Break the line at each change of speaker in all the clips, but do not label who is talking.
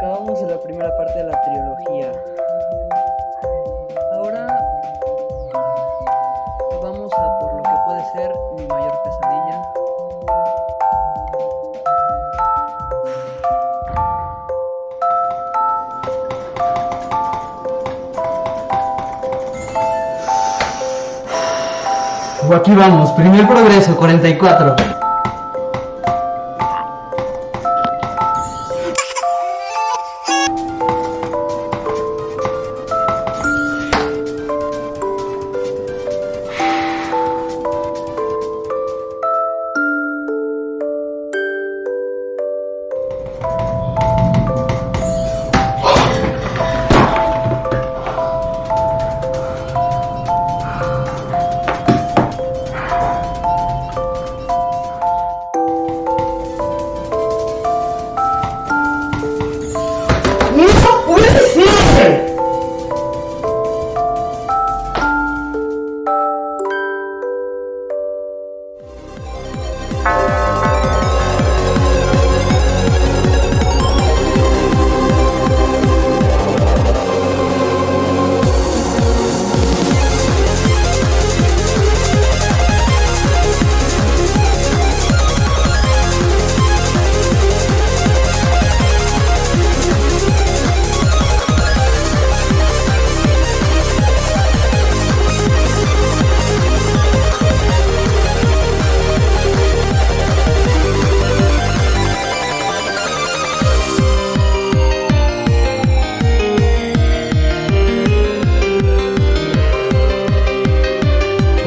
Acabamos la primera parte de la trilogía. Ahora vamos a por lo que puede ser mi mayor pesadilla.
Aquí vamos, primer progreso, 44.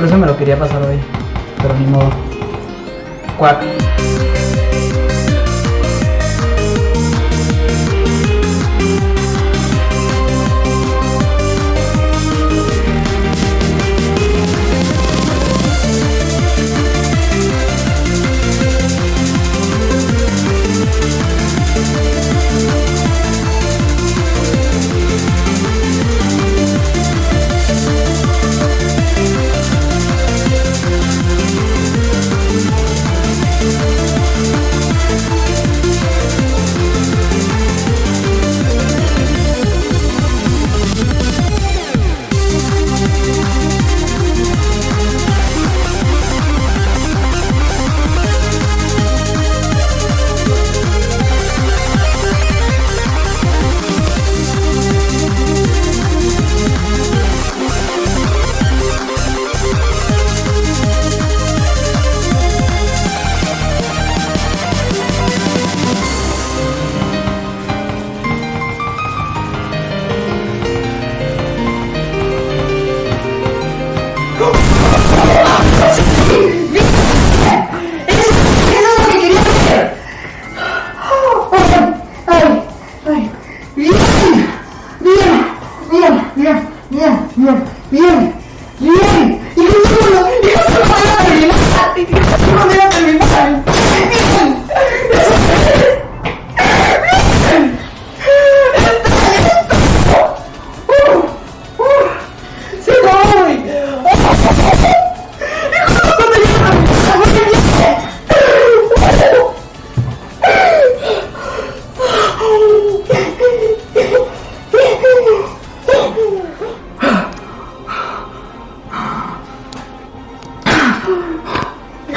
Por eso me lo quería pasar hoy. Pero ni modo. Cuac.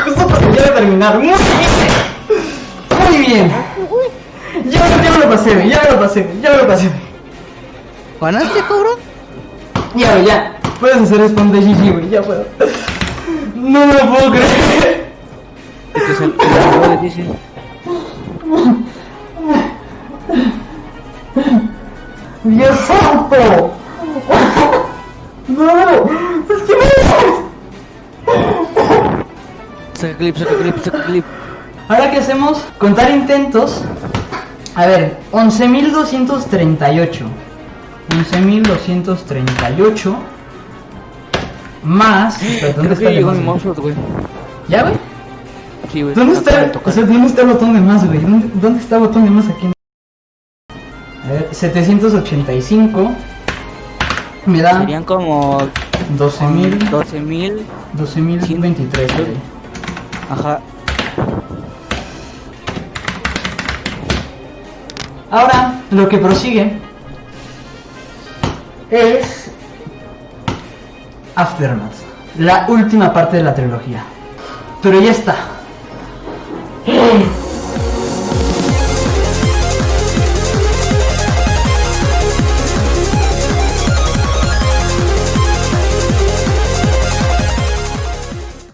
Justo cuando ya de terminar. Muy bien. Muy bien. Ya, ya me lo pasé, ya me lo pasé, ya me lo pasé.
¿Ganaste, cabrón?
Ya, ya. Puedes hacer spawn de GG, güey, ya puedo. No me lo puedo creer.
Dice.
¡Dios santo! ¡No! ¡Es que no!
Saca clip, saca clip, saca clip.
Ahora que hacemos contar intentos. A ver, 11.238. 11.238 más. ¿Dónde está el
mi
güey? ¿Ya, güey?
Sí, güey.
¿Dónde está? O sea, ¿dónde está el botón de más, güey? ¿Dónde, dónde está el botón de más aquí? A ver, 785. Me da
Serían como
12.000.
12.000.
12.023, güey.
Ajá.
Ahora, lo que prosigue es Aftermath, la última parte de la trilogía. Pero ya está.